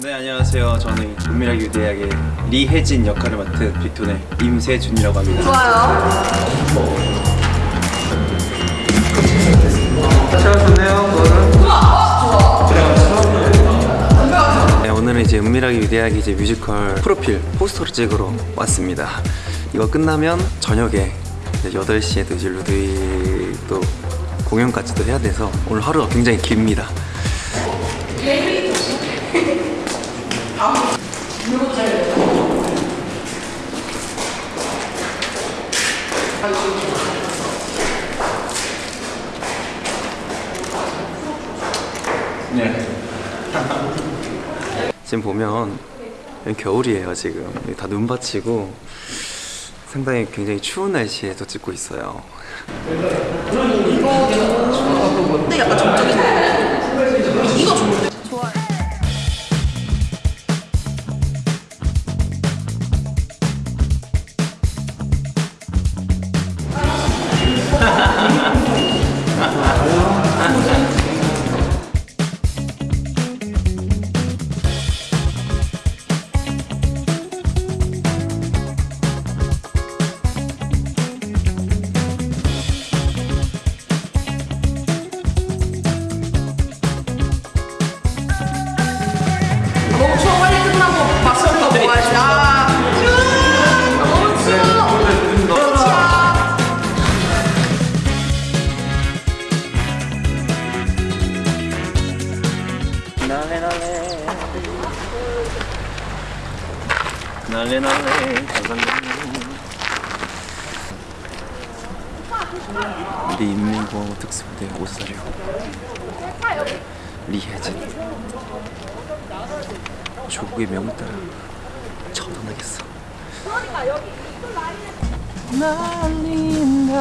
네 안녕하세요. 저는 은밀하게 유대하게 리혜진 역할을 맡은 빅톤의 임세준이라고 합니다. 좋아요. 네, 오늘은 이제 은밀하게 위대하게 이제 뮤지컬 프로필 포스터를 찍으러 왔습니다. 이거 끝나면 저녁에 이제 8시에도 이제 루드위 또 공연까지도 해야 돼서 오늘 하루가 굉장히 깁니다. 네. 지금 보면 겨울이에요 지금 다 눈밭이고 상당히 굉장히 추운 날씨에서 찍고 있어요 근데 약간 정적인 이거 좋 날래 날래. 우리 인민공화국 특수부대 오사료. 리혜진. 조국의 명을 따라 처단하겠어. 날린다.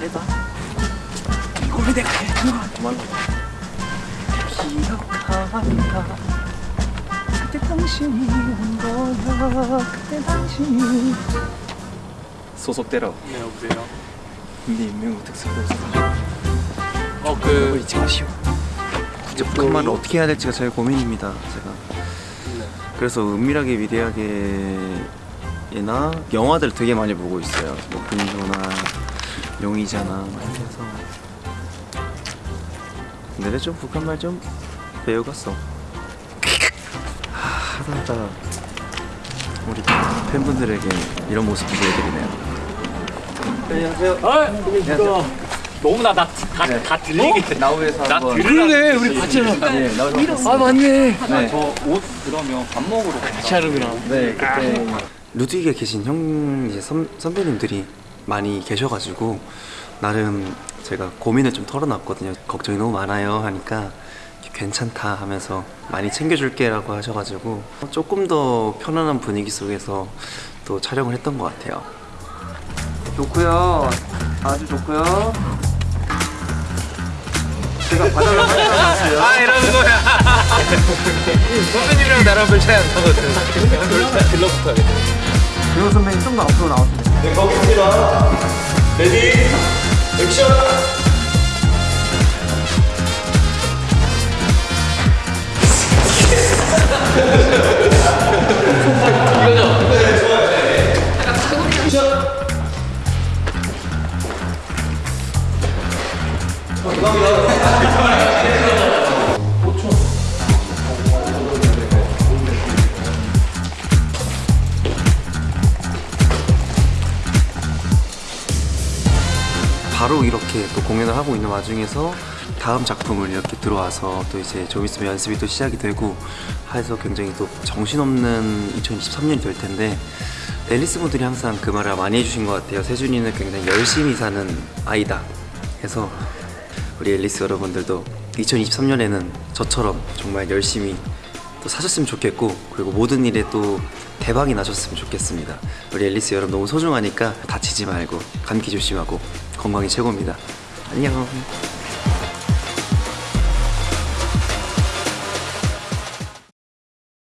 해봐 해 그만 기억한다 그때 당신이 온 거야 그때 당신이 소속대로 네 여보세요. 네 인명우 특수부대 오사료 어그 잊지 마시오. 이제 북한말을 어떻게 해야 될지가 제일 고민입니다. 제가. 그래서 은밀하게 위대하게나 영화들 되게 많이 보고 있어요. 뭐 분조나 용의자나 막 이렇게 해서. 근데 좀 북한말 좀 배워갔어. 하, 하다 하다 우리 팬분들에게 이런 모습 보여드리네요. 안녕하세요. 아 이거 너무 나 다 다 네. 다 들리게 나우에서 나 그러네 우리 같이 하자. 네, 아 맞네. 네. 저옷 그러면 밥 먹으러 같이 하는구나. 네, 그때 루드위에 계신 형 이제 선, 선배님들이 많이 계셔가지고 나름 제가 고민을 좀 털어놨거든요. 걱정이 너무 많아요 하니까 괜찮다 하면서 많이 챙겨줄게 라고 하셔가지고 조금 더 편안한 분위기 속에서 또 촬영을 했던 것 같아요. 좋고요, 아주 좋고요. 제가 바다를 찾아왔어요. 아 이러는 거야. 선배님이랑 나랑 별 차이 안 나거든. 들러붙어야 돼. 배우 선배님 좀 더 앞으로 돼요. 네, 거기입니다. 레디, 액션! 바로 이렇게 또 공연을 하고 있는 와중에서 다음 작품을 이렇게 들어와서 또 이제 좀 있으면 연습이 또 시작이 되고 해서 굉장히 또 정신없는 2023년이 될 텐데 앨리스 분들이 항상 그 말을 많이 해주신 것 같아요 세준이는 굉장히 열심히 사는 아이다 해서 우리 앨리스 여러분들도 2023년에는 저처럼 정말 열심히 또 사셨으면 좋겠고 그리고 모든 일에 또 대박이 나셨으면 좋겠습니다. 우리 앨리스 여러분 너무 소중하니까 다치지 말고 감기 조심하고 건강이 최고입니다. 안녕.